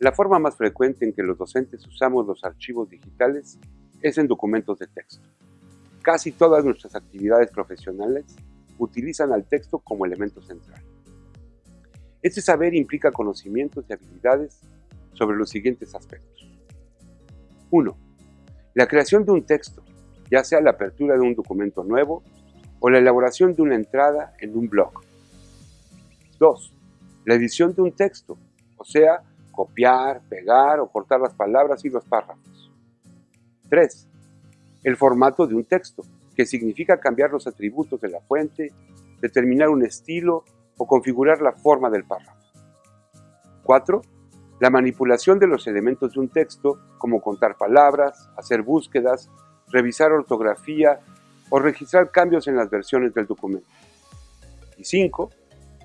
La forma más frecuente en que los docentes usamos los archivos digitales es en documentos de texto. Casi todas nuestras actividades profesionales utilizan al texto como elemento central. Este saber implica conocimientos y habilidades sobre los siguientes aspectos. 1. La creación de un texto, ya sea la apertura de un documento nuevo o la elaboración de una entrada en un blog. 2. La edición de un texto, o sea, copiar, pegar o cortar las palabras y los párrafos. 3. El formato de un texto, que significa cambiar los atributos de la fuente, determinar un estilo o configurar la forma del párrafo. 4. La manipulación de los elementos de un texto, como contar palabras, hacer búsquedas, revisar ortografía o registrar cambios en las versiones del documento. Y 5.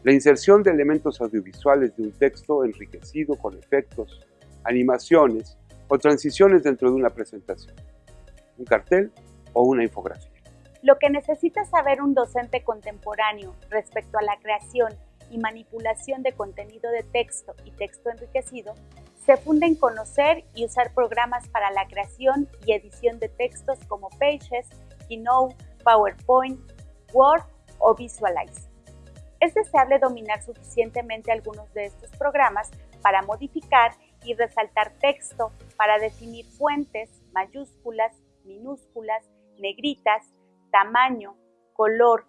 La inserción de elementos audiovisuales de un texto enriquecido con efectos, animaciones o transiciones dentro de una presentación, un cartel o una infografía. Lo que necesita saber un docente contemporáneo respecto a la creación y manipulación de contenido de texto y texto enriquecido se funda en conocer y usar programas para la creación y edición de textos como Pages, Keynote, PowerPoint, Word o Visualize. Es deseable dominar suficientemente algunos de estos programas para modificar y resaltar texto, para definir fuentes, mayúsculas, minúsculas, negritas, tamaño, color,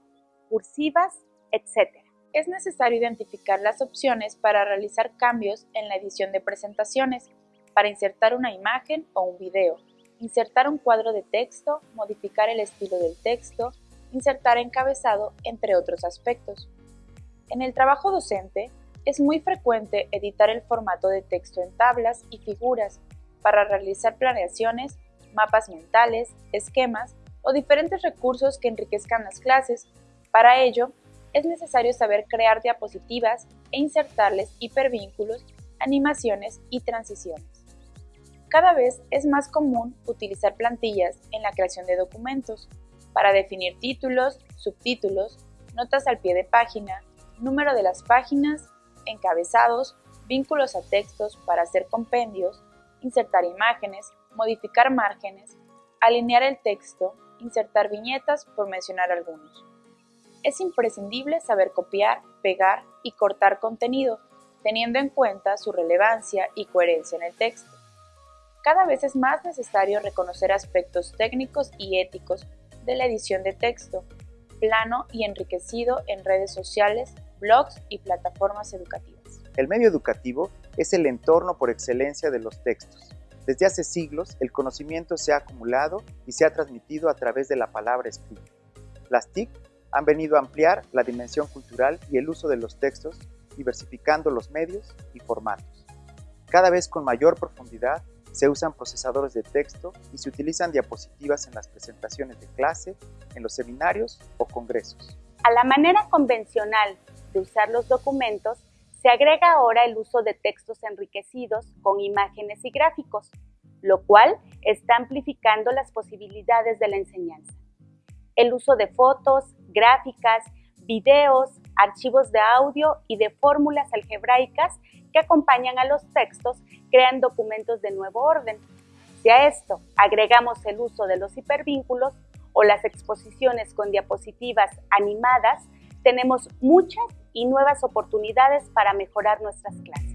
cursivas, etc. Es necesario identificar las opciones para realizar cambios en la edición de presentaciones, para insertar una imagen o un video, insertar un cuadro de texto, modificar el estilo del texto, insertar encabezado, entre otros aspectos. En el trabajo docente, es muy frecuente editar el formato de texto en tablas y figuras para realizar planeaciones, mapas mentales, esquemas o diferentes recursos que enriquezcan las clases. Para ello, es necesario saber crear diapositivas e insertarles hipervínculos, animaciones y transiciones. Cada vez es más común utilizar plantillas en la creación de documentos para definir títulos, subtítulos, notas al pie de página, número de las páginas, encabezados, vínculos a textos para hacer compendios, insertar imágenes, modificar márgenes, alinear el texto, insertar viñetas, por mencionar algunos. Es imprescindible saber copiar, pegar y cortar contenido, teniendo en cuenta su relevancia y coherencia en el texto. Cada vez es más necesario reconocer aspectos técnicos y éticos de la edición de texto, plano y enriquecido en redes sociales, blogs y plataformas educativas. El medio educativo es el entorno por excelencia de los textos, desde hace siglos, el conocimiento se ha acumulado y se ha transmitido a través de la palabra escrita. Las TIC han venido a ampliar la dimensión cultural y el uso de los textos, diversificando los medios y formatos. Cada vez con mayor profundidad se usan procesadores de texto y se utilizan diapositivas en las presentaciones de clase, en los seminarios o congresos. A la manera convencional de usar los documentos se agrega ahora el uso de textos enriquecidos con imágenes y gráficos, lo cual está amplificando las posibilidades de la enseñanza. El uso de fotos, gráficas, videos, archivos de audio y de fórmulas algebraicas que acompañan a los textos crean documentos de nuevo orden. Si a esto agregamos el uso de los hipervínculos o las exposiciones con diapositivas animadas, tenemos muchas y nuevas oportunidades para mejorar nuestras clases.